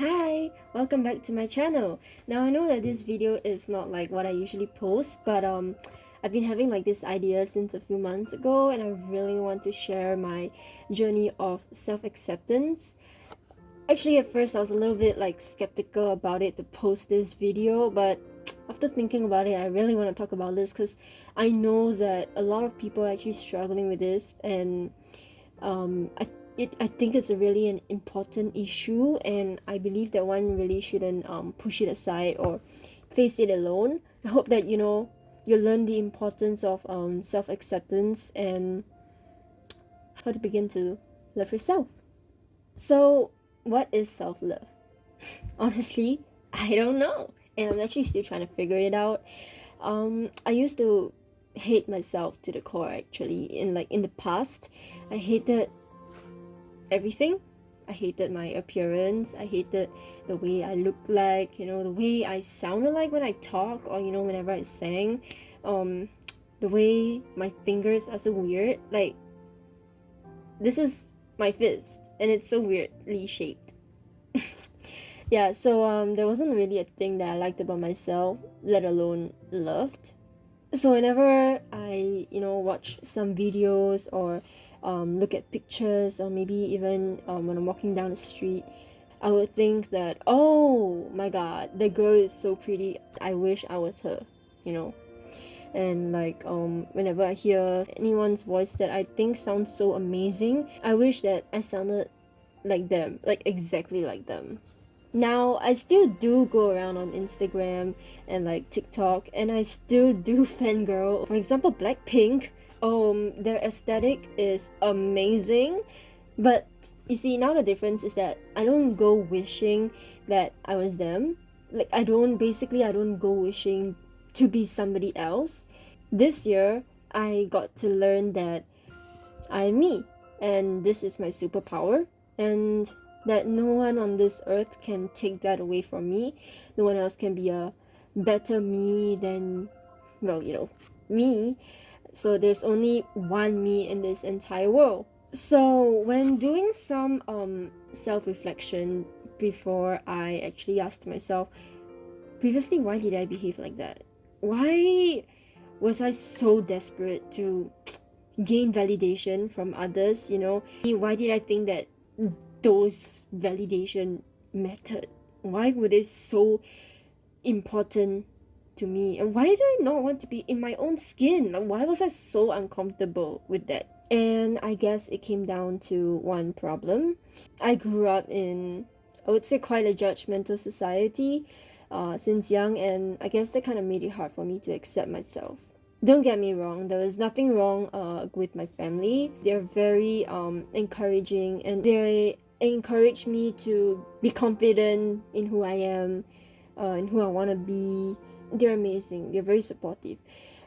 Hi! Welcome back to my channel. Now I know that this video is not like what I usually post, but um, I've been having like this idea since a few months ago and I really want to share my journey of self-acceptance. Actually at first I was a little bit like skeptical about it to post this video, but after thinking about it, I really want to talk about this because I know that a lot of people are actually struggling with this and um, I it I think it's a really an important issue and I believe that one really shouldn't um, push it aside or face it alone. I hope that you know you learn the importance of um, self-acceptance and how to begin to love yourself. So what is self-love? Honestly, I don't know and I'm actually still trying to figure it out. Um, I used to hate myself to the core actually in like in the past I hated everything. I hated my appearance. I hated the way I looked like, you know, the way I sounded like when I talk or, you know, whenever I sang. Um, the way my fingers are so weird. Like, this is my fist and it's so weirdly shaped. yeah, so um, there wasn't really a thing that I liked about myself, let alone loved. So whenever I, you know, watch some videos or um, look at pictures or maybe even um, when I'm walking down the street I would think that oh my god the girl is so pretty. I wish I was her you know? And like um whenever I hear anyone's voice that I think sounds so amazing I wish that I sounded like them like exactly like them. Now I still do go around on Instagram and like TikTok and I still do fangirl. For example Blackpink um their aesthetic is amazing. But you see now the difference is that I don't go wishing that I was them. Like I don't basically I don't go wishing to be somebody else. This year I got to learn that I'm me and this is my superpower and that no one on this earth can take that away from me. No one else can be a better me than well you know me so there's only one me in this entire world. So when doing some um self-reflection before i actually asked myself previously why did i behave like that? Why was i so desperate to gain validation from others you know? Why did i think that those validation mattered? Why were they so important to me and why did I not want to be in my own skin? Like, why was I so uncomfortable with that? And I guess it came down to one problem. I grew up in I would say quite a judgmental society uh, since young and I guess that kind of made it hard for me to accept myself. Don't get me wrong there was nothing wrong uh, with my family. They're very um, encouraging and they encourage me to be confident in who I am uh, and who I want to be they're amazing they're very supportive.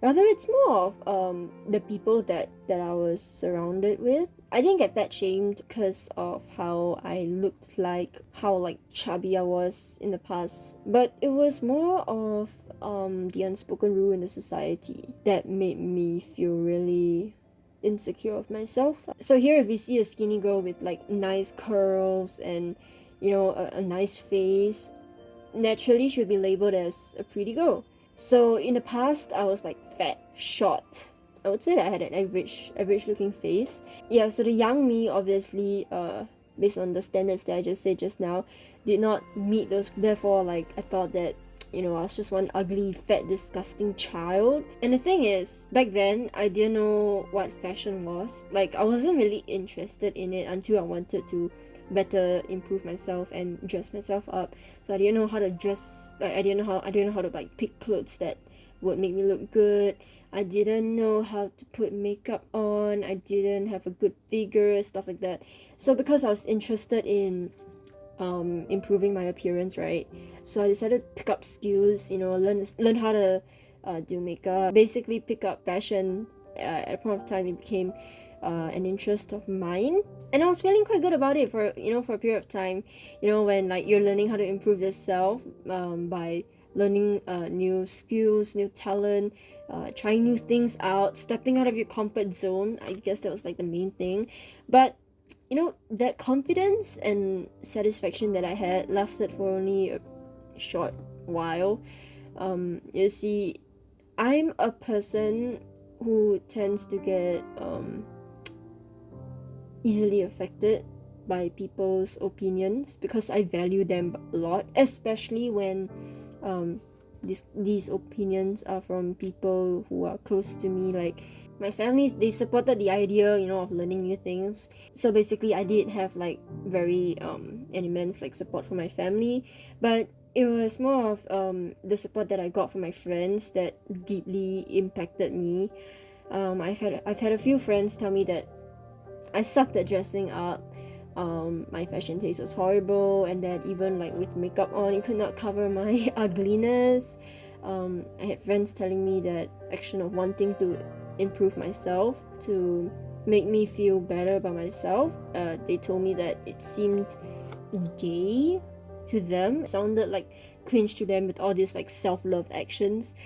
Rather it's more of um the people that that i was surrounded with. I didn't get fat shamed because of how i looked like how like chubby i was in the past. But it was more of um the unspoken rule in the society that made me feel really insecure of myself. So here if you see a skinny girl with like nice curls and you know a, a nice face naturally should be labeled as a pretty girl. So in the past, I was like fat, short. I would say that I had an average, average looking face. Yeah, so the young me, obviously, uh, based on the standards that I just said just now, did not meet those. Therefore, like I thought that you know, I was just one ugly, fat, disgusting child. And the thing is, back then, I didn't know what fashion was. Like, I wasn't really interested in it until I wanted to better improve myself and dress myself up so i didn't know how to dress like i didn't know how i didn't know how to like pick clothes that would make me look good i didn't know how to put makeup on i didn't have a good figure stuff like that so because i was interested in um improving my appearance right? So i decided to pick up skills you know learn learn how to uh, do makeup basically pick up fashion. Uh, at a point of time it became uh, an interest of mine. And I was feeling quite good about it for you know for a period of time. You know when like you're learning how to improve yourself um, by learning uh, new skills new talent uh, trying new things out stepping out of your comfort zone I guess that was like the main thing. But you know that confidence and satisfaction that I had lasted for only a short while. Um, you see, I'm a person who tends to get um, easily affected by people's opinions because I value them a lot, especially when um, these these opinions are from people who are close to me, like my family. They supported the idea, you know, of learning new things. So basically, I did have like very um, an immense like support from my family, but it was more of um, the support that I got from my friends that deeply impacted me. Um, I've had I've had a few friends tell me that I sucked at dressing up. Um, my fashion taste was horrible, and that even like with makeup on, it could not cover my ugliness. Um, I had friends telling me that action of wanting to improve myself to make me feel better about myself. Uh, they told me that it seemed gay to them, it sounded like cringe to them with all these like self-love actions.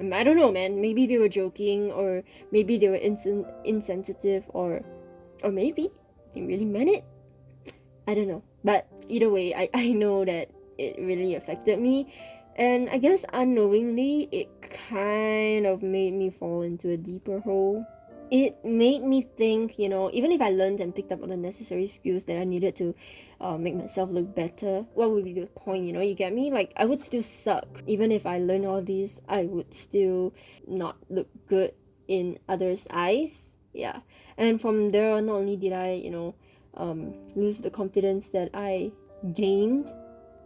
Um, I don't know, man. Maybe they were joking, or maybe they were insen- insensitive, or or maybe they really meant it. I don't know. But either way, I, I know that it really affected me. And I guess unknowingly, it kind of made me fall into a deeper hole. It made me think, you know, even if I learned and picked up all the necessary skills that I needed to uh, make myself look better, what would be the point, you know? You get me? Like, I would still suck. Even if I learned all these, I would still not look good in others' eyes yeah and from there not only did i you know um, lose the confidence that i gained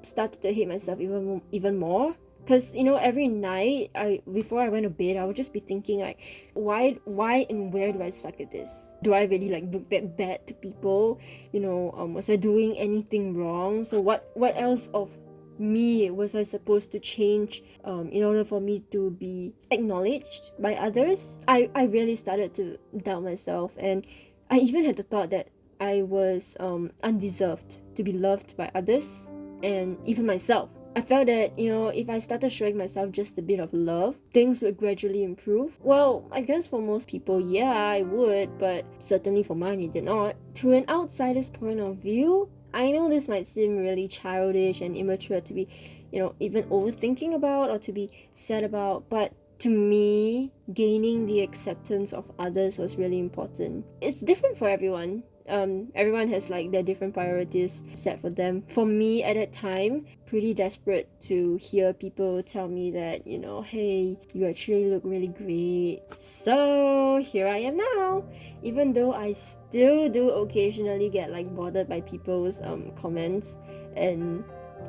started to hate myself even even more. Because you know every night i before i went to bed i would just be thinking like why why and where do i suck at this? Do i really like look that bad to people? You know um, was i doing anything wrong? So what what else of me was I supposed to change um, in order for me to be acknowledged by others? I, I really started to doubt myself and I even had the thought that I was um, undeserved to be loved by others and even myself. I felt that, you know, if I started showing myself just a bit of love, things would gradually improve. Well, I guess for most people, yeah, I would, but certainly for mine, it did not. To an outsider's point of view, I know this might seem really childish and immature to be, you know, even overthinking about or to be sad about, but to me, gaining the acceptance of others was really important. It's different for everyone um, everyone has like their different priorities set for them. For me at that time, pretty desperate to hear people tell me that, you know, hey, you actually look really great. So here I am now. Even though I still do occasionally get like bothered by people's um, comments and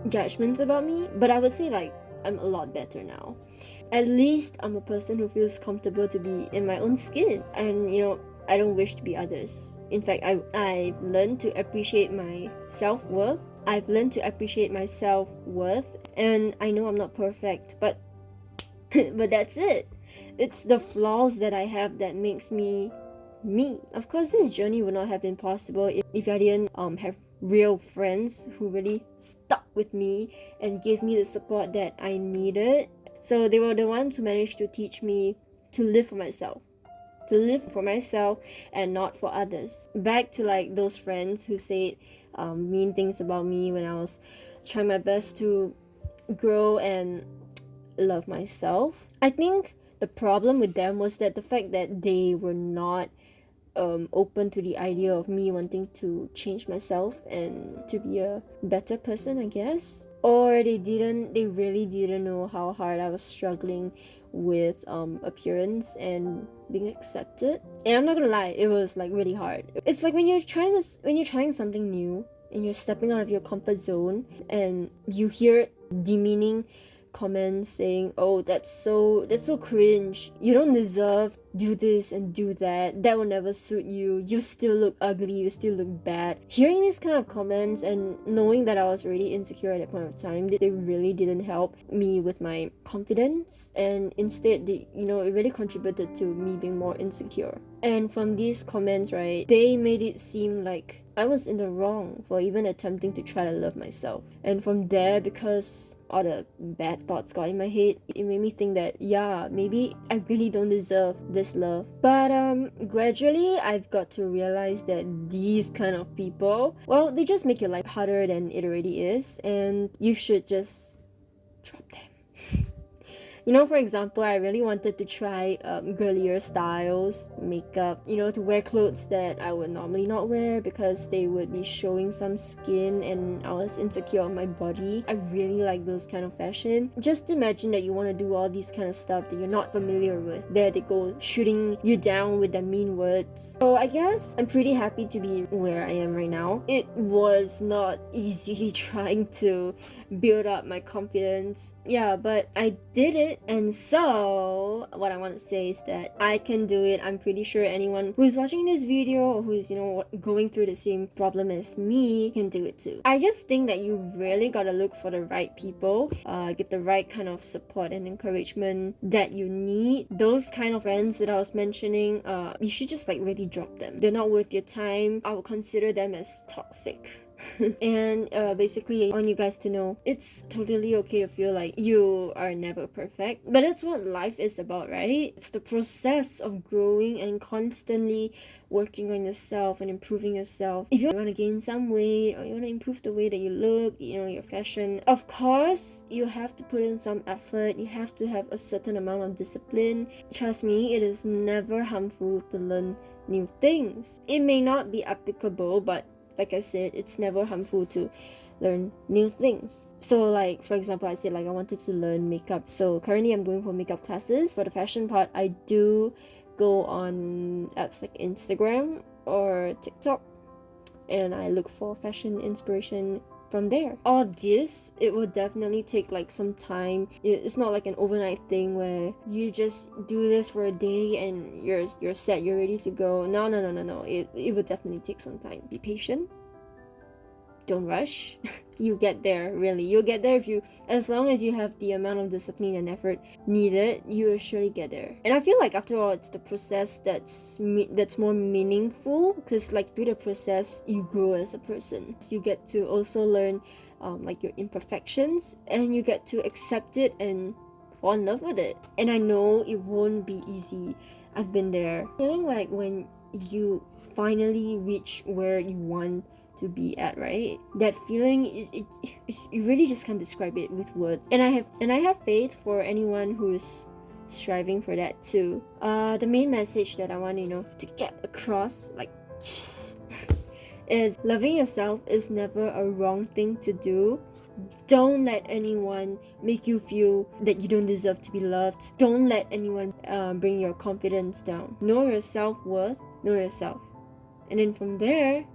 judgments about me, but I would say like I'm a lot better now. At least I'm a person who feels comfortable to be in my own skin and you know I don't wish to be others. In fact, I, I've learned to appreciate my self worth. I've learned to appreciate my self worth, and I know I'm not perfect, but but that's it. It's the flaws that I have that makes me me. Of course, this journey would not have been possible if, if I didn't um have real friends who really stuck with me and gave me the support that I needed. So they were the ones who managed to teach me to live for myself to live for myself and not for others. Back to like those friends who said um, mean things about me when I was trying my best to grow and love myself. I think the problem with them was that the fact that they were not um, open to the idea of me wanting to change myself and to be a better person, I guess. Or they didn't, they really didn't know how hard I was struggling with um, appearance and being accepted. And I'm not gonna lie, it was like really hard. It's like when you're trying this, when you're trying something new and you're stepping out of your comfort zone and you hear demeaning comments saying, "Oh, that's so that's so cringe. You don't deserve do this and do that. That will never suit you. You still look ugly. You still look bad." Hearing these kind of comments and knowing that I was already insecure at that point of time, they really didn't help me with my confidence, and instead, they, you know, it really contributed to me being more insecure. And from these comments, right, they made it seem like I was in the wrong for even attempting to try to love myself. And from there, because all the bad thoughts got in my head it made me think that yeah maybe i really don't deserve this love. But um gradually i've got to realize that these kind of people well they just make your life harder than it already is and you should just drop them You know, for example, I really wanted to try um, girlier styles, makeup, you know, to wear clothes that I would normally not wear because they would be showing some skin and I was insecure on my body. I really like those kind of fashion. Just imagine that you want to do all these kind of stuff that you're not familiar with. There they go shooting you down with their mean words. So I guess I'm pretty happy to be where I am right now. It was not easy trying to build up my confidence. Yeah, but I did and so, what I want to say is that I can do it. I'm pretty sure anyone who's watching this video or who's, you know, going through the same problem as me can do it too. I just think that you really gotta look for the right people, uh, get the right kind of support and encouragement that you need. Those kind of friends that I was mentioning, uh, you should just like really drop them. They're not worth your time. I would consider them as toxic. and uh, basically I want you guys to know it's totally okay to feel like you are never perfect but that's what life is about right? It's the process of growing and constantly working on yourself and improving yourself. If you want to gain some weight or you want to improve the way that you look you know your fashion of course you have to put in some effort. You have to have a certain amount of discipline. Trust me it is never harmful to learn new things. It may not be applicable but like I said, it's never harmful to learn new things. So like for example, I said like I wanted to learn makeup. So currently I'm going for makeup classes. For the fashion part, I do go on apps like Instagram or TikTok and I look for fashion inspiration from there. All this, it will definitely take like some time. It's not like an overnight thing where you just do this for a day and you're you're set, you're ready to go. No, no, no, no, no. It it will definitely take some time. Be patient don't rush you get there really. You'll get there if you as long as you have the amount of discipline and effort needed you will surely get there. And i feel like after all it's the process that's me- that's more meaningful because like through the process you grow as a person. So you get to also learn um, like your imperfections and you get to accept it and fall in love with it. And i know it won't be easy. I've been there. Feeling like when you finally reach where you want to be at right? That feeling it, it, it, you really just can't describe it with words. And i have and i have faith for anyone who's striving for that too. Uh the main message that i want you know to get across like is loving yourself is never a wrong thing to do. Don't let anyone make you feel that you don't deserve to be loved. Don't let anyone uh, bring your confidence down. Know your self-worth know yourself. And then from there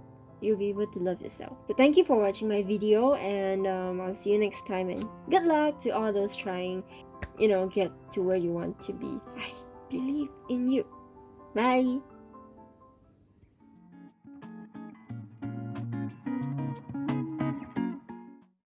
you'll be able to love yourself. So thank you for watching my video and um, I'll see you next time and good luck to all those trying, you know, get to where you want to be. I believe in you. Bye!